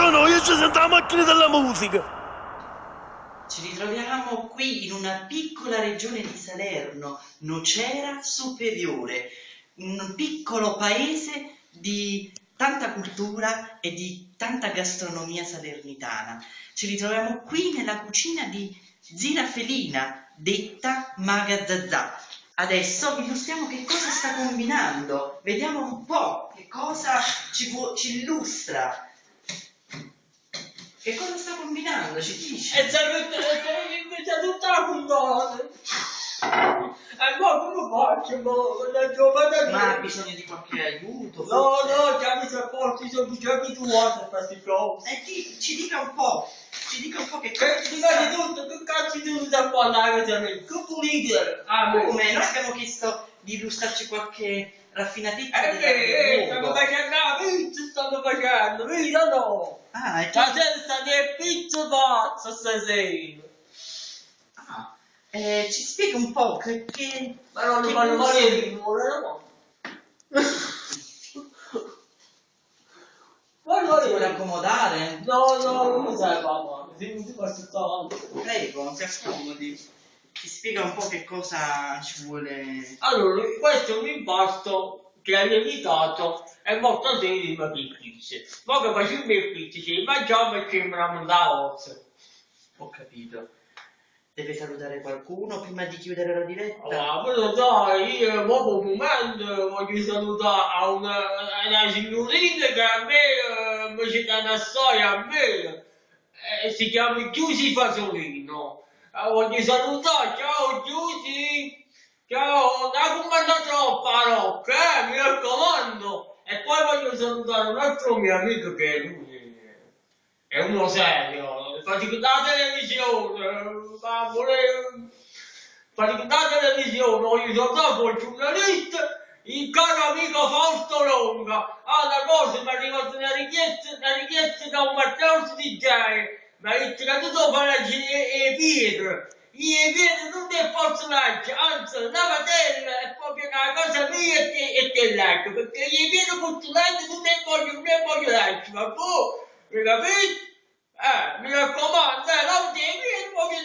se facciamo le voci, no? Io ci sento la macchina della musica. Ci ritroviamo qui in una piccola regione di Salerno, Nocera Superiore, un piccolo paese di tanta cultura e di tanta gastronomia salernitana. Ci ritroviamo qui nella cucina di Zira Felina, detta Maga Zazà. Adesso illustriamo che cosa sta combinando. Vediamo un po' che cosa ci, ci illustra. Che cosa sta combinando? Ci dice? E c'è tutta la puntata. E ma come faccio? Ma, giovane ma ha bisogno di qualche aiuto? No, forse? no, già mi sono forti, sono già abituato a questi cose. E ti, ci dica un po', ci dica un po' che cosa... Ci dica di tutto, che cazzo di tutto da parlare da me? Che pulite! Ah, come? Noi abbiamo chiesto di illustrarci qualche raffinatezza eh, eh, eh, stanno facendo la stanno facendo, vedi no? Ah, e La testa di pizza pazza stasera. Ah, eh, ci spiega un po' che... che Ma non che lo fanno gusto- male di muore, no? Ma non Si vuole è accomodare? No, no, non mi serve mamma. Se mi si passa tanto. Prego, si accomodi. Ci spiega un po' che cosa ci vuole... Allora, questo è un impasto che hai evitato e molto semplice di pizze. Ma che facciamo le pizze, ci mangiamo e ci sembriamo da ossa. Ho capito. Deve salutare qualcuno prima di chiudere la diretta? Ah, però dai, io proprio un momento voglio salutare a una, una signorina che a me eh, mi dà una storia a me. Eh, si chiama Giusy Fasolino. Eh, voglio salutare, ciao Giusy! Ciao, non comanda troppo parocchia, eh, mi raccomando! E poi voglio salutare un altro mio amico che lui è uno serio, fa la televisione, ma vuole fa la televisione, voglio salutare il giornalista, il caro amico Fausto Longa. Ah, una cosa, mi è arrivata una richiesta, una richiesta da un Matteo DJ, mi ha detto che tu fare le pietre. Io vedo non è personaggio, anzi, una matella è proprio una cosa mia e te, e te l'altro, perché io vedo personaggio non ne voglio, non ne voglio l'altro, ma tu, mi capisci? Eh, mi raccomando, eh, non ti vieni, proprio